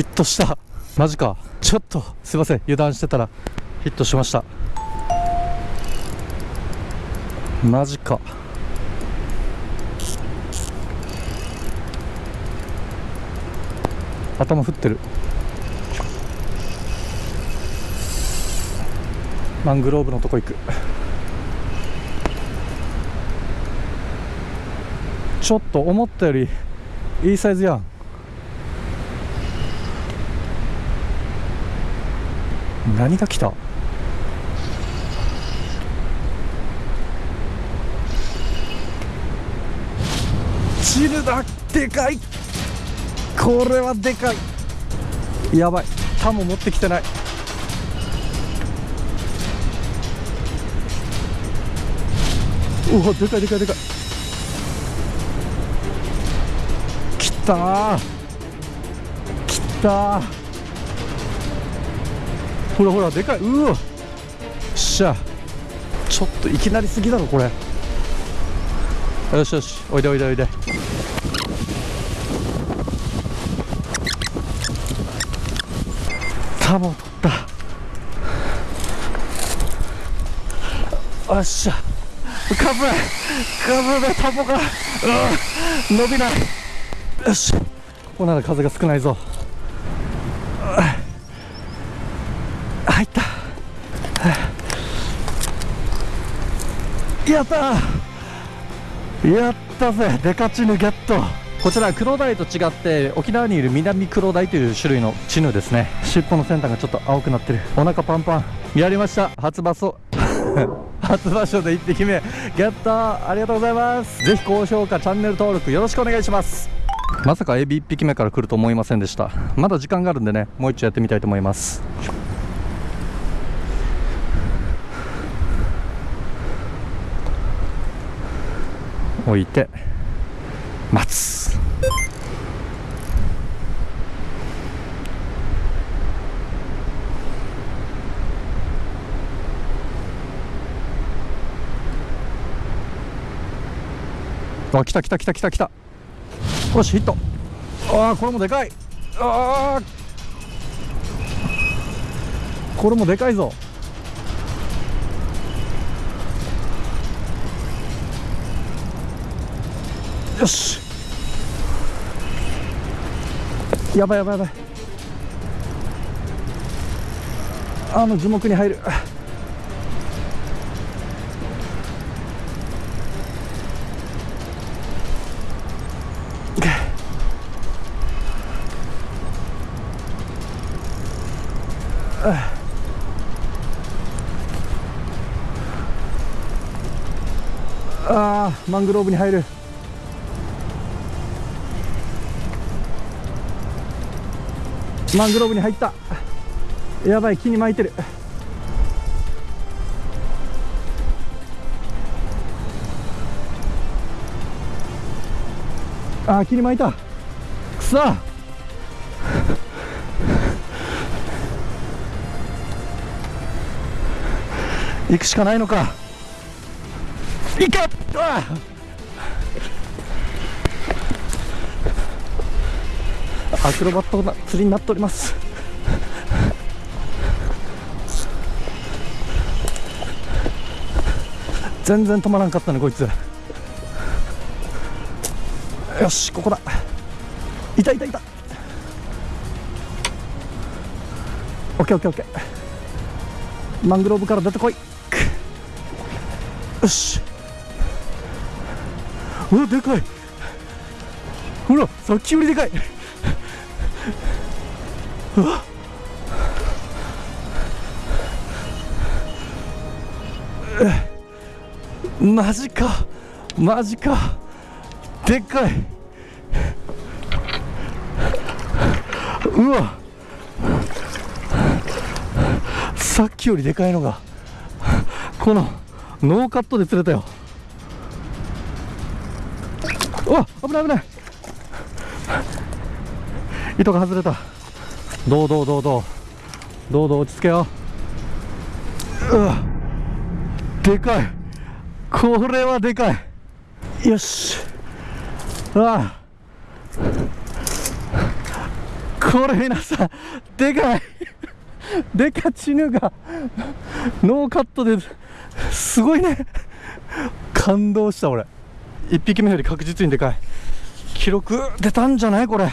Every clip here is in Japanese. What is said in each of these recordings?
ヒットした。マジか。ちょっとすいません。油断してたらヒットしました。マジか。頭振ってる。マングローブのとこ行く。ちょっと思ったよりいいサイズやん。何が来た？チルだでかい。これはでかい。やばい。タモ持ってきてない。うわでかいでかいでかい。きたー。きたー。ほらほらでかい。うわっしゃ。ちょっといきなりすぎだろこれ。よしよし。おいでおいでおいで。タモ取った。よっしゃ。カブカブでタモが。うん伸びない。よしここなら風が少ないぞ。入やった。やったぜ。デカチヌゲット。こちらクロダイと違って沖縄にいる南クロダイという種類のチヌですね。尻尾の先端がちょっと青くなってる。お腹パンパン。やりました。初場所。初場所で1匹目。ゲット。ありがとうございます。ぜひ高評価チャンネル登録よろしくお願いします。まさかエビ1匹目から来ると思いませんでした。まだ時間があるんでねもう一度やってみたいと思います。置いて待つ。あ来た来た来た来た来た。よしヒット。ああこれもでかい。ああこれもでかいぞ。よし。やばいやばいやばい。あの樹木に入る。あーマングローブに入る。マングローブに入った。やばい木に巻いてる。あ木に巻いた。くそ。行くしかないのか。いかアクロバットな釣りになっております。全然止まらんかったねこいつ。よしここだ。いたいたい。たオッケーオッケーオッケー。マングローブから出てこい。よし。うわでかい。ほらさっきよりでかい。うわえマジか。マジか。でっかい。うわさっきよりでかいのがこのノーカットで釣れたよ。うわ危ない危ない。糸が外れた。どうどうどうどう。どうどう落ち着けよ。ううわ。でかい。これはでかい。よし。ああこれ皆さんでかい。でかチヌがノーカットですごいね。感動した俺。1匹目より確実にでかい。記録出たんじゃないこれ。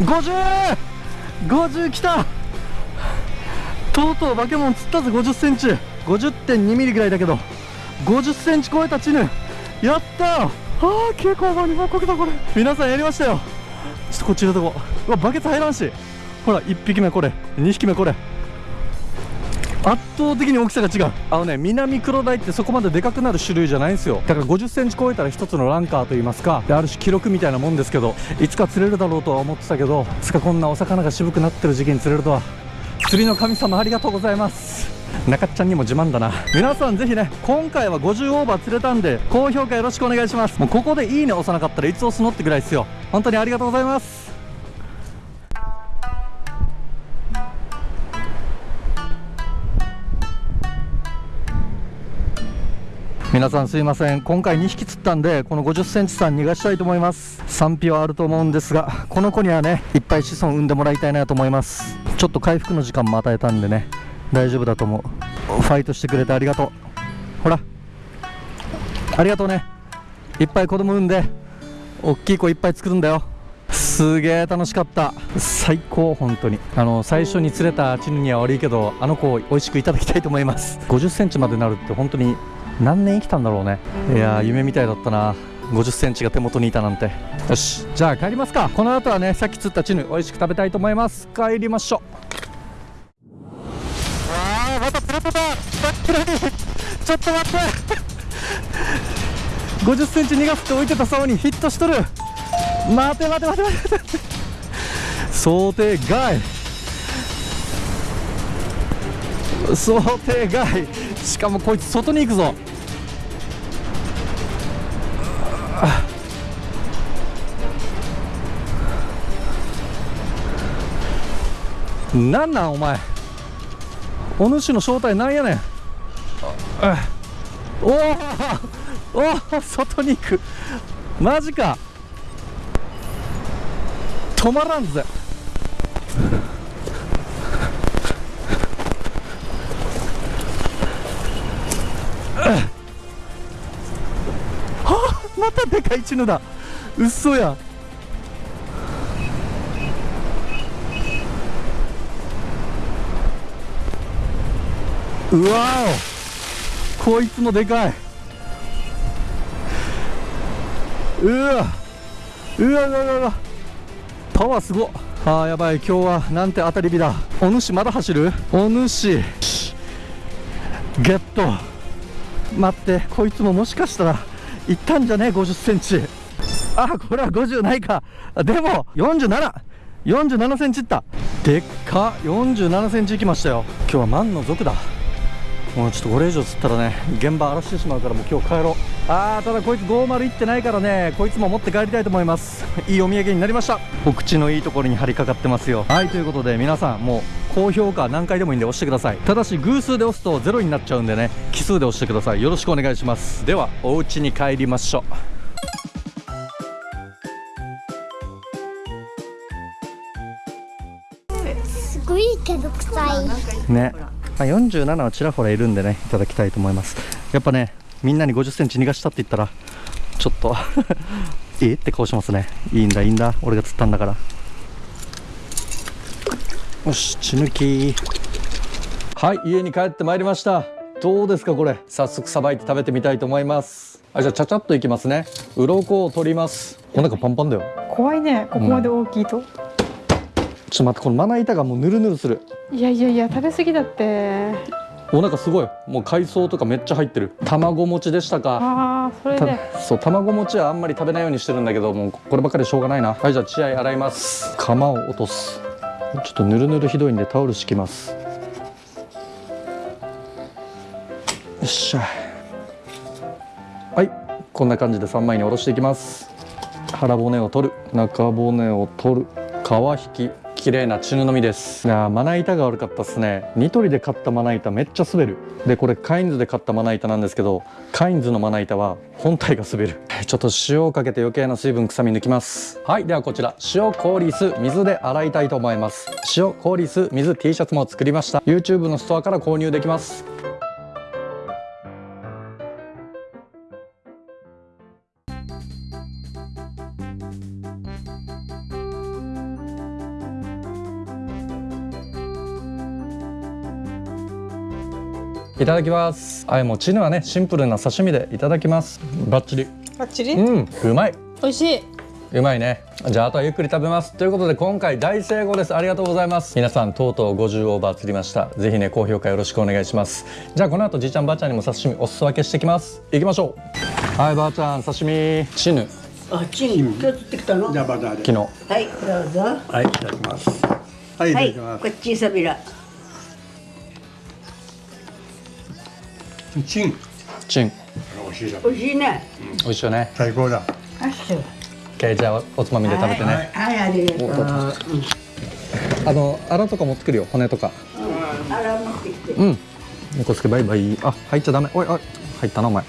50!50 50きた!とうとうバケモン釣ったぜ50センチ。50.2ミリぐらいだけど。50センチ超えたチヌ。やった!ああ結構場に報告だこれ。皆さんやりましたよ。ちょっとこっちのとこ。うわバケツ入らんし。ほら1匹目これ。2匹目これ圧倒的に大きさが違う。あのね南黒鯛ってそこまででかくなる種類じゃないんですよ。だから5 0センチ超えたら一つのランカーといいますかである種記録みたいなもんですけどいつか釣れるだろうとは思ってたけどいつかこんなお魚が渋くなってる時期に釣れるとは。釣りの神様ありがとうございます。中っちゃんにも自慢だな。皆さんぜひね今回は50オーバー釣れたんで高評価よろしくお願いします。もうここでいいね押さなかったらいつ押すのってぐらいですよ。本当にありがとうございます。皆さんすいません。今回2匹釣ったんでこの5 0センチさん逃がしたいと思います。賛否はあると思うんですがこの子にはねいっぱい子孫産んでもらいたいなと思います。ちょっと回復の時間も与えたんでね大丈夫だと思う。ファイトしてくれてありがとう。ほら。ありがとうね。いっぱい子供産んで大きい子いっぱい作るんだよ。すげえ楽しかった。最高本当に。あの最初に釣れたチヌには悪いけどあの子を美味しくいただきたいと思います。5 0センチまでなるって本当に何年生きたんだろうね。いやー夢みたいだったな。5 0センチが手元にいたなんて。よし。じゃあ帰りますか。この後はねさっき釣ったチヌ美味しく食べたいと思います。帰りましょう。あーまた釣れてたちょっと待って。5 0センチ逃がすって置いてた竿にヒットしとる。待て待て待て待て待て。想定外。想定外。しかもこいつ外に行くぞなんなんお前。お主の正体なんやねん。お おお外に行く。マジか。止まらんぜ。は あまたでかいチヌだ。うっそや。うわお。こいつもでかい。うわ。うわうわうわ。うわパワーすご。っあーやばい。今日はなんて当たり日だ。お主まだ走る？お主。ゲット。待って。こいつももしかしたらいったんじゃね？え5 0センチ。あこれは50ないか。でも47 47センチいった。でっか。47センチいきましたよ。今日は万の族だ。もうちょっとこれ以上釣ったらね現場荒らしてしまうからもう今日帰ろう。あーただこいつ50いってないからねこいつも持って帰りたいと思います。いいお土産になりました。お口のいいところに張りかかってますよ。はいということで皆さんもう高評価何回でもいいんで押してください。ただし偶数で押すとゼロになっちゃうんでね奇数で押してください。よろしくお願いします。ではお家に帰りましょすごいけど臭い。うねあ47はちらほらいるんでねいただきたいと思います。やっぱねみんなに5 0センチ逃がしたって言ったらちょっと えって顔しますね。いいんだいいんだ。俺が釣ったんだから。よし血抜き。はい家に帰ってまいりました。どうですかこれ。早速さばいて食べてみたいと思います。あじゃあちゃちゃっといきますね。鱗を取ります。お腹パンパンだよ。怖いね。ここまで大きいと、ちょっと待ってこのまな板がもうヌルヌルする。いやいやいや食べ過ぎだって。お腹すごい。もう海藻とかめっちゃ入ってる。卵餅でしたか。ああそれで。たそう卵餅はあんまり食べないようにしてるんだけどもうこればっかりしょうがないな。はいじゃあ血合い洗います。釜を落とす。ちょっとぬるぬるひどいんでタオル敷きます。よっしゃ。はいこんな感じで3枚におろしていきます。腹骨を取る。中骨を取る。皮引き綺麗なチヌのみです。いやーまな板が悪かったっすね。ニトリで買ったまな板めっちゃ滑る。でこれカインズで買ったまな板なんですけどカインズのまな板は本体が滑る。ちょっと塩をかけて余計な水分臭み抜きます。はいではこちら。塩氷酢水で洗いたいと思います。塩氷酢水 T シャツも作りました。YouTube のストアから購入できますいただきます。はいもうチヌはねシンプルな刺身でいただきます。バッチリ。バッチリ？うんうまい。美味しい。うまいね。じゃああとはゆっくり食べます。ということで今回大成功です。ありがとうございます。皆さんとうとう50オーバー釣りました。ぜひね高評価よろしくお願いします。じゃあこの後じいちゃんばあちゃんにも刺身お裾分けしてきます。行きましょう。はいばあちゃん刺身。チヌ。あ、チン、今日釣ってきたの？じゃあバターで。昨日。はい、どうぞ。はい、いただきます。はい、いたはい、だきます。こ。っちさびら。チン。チン美味しいじゃん。美味しいね。美味しいよね最高だ。あっしょ。OK じゃあおつまみで食べてね、はい、ありがとう。うんあのアラとか持ってくるよ骨とかあら、持ってきて。うん猫助バイバイあ入っちゃダメおいおい入ったなお前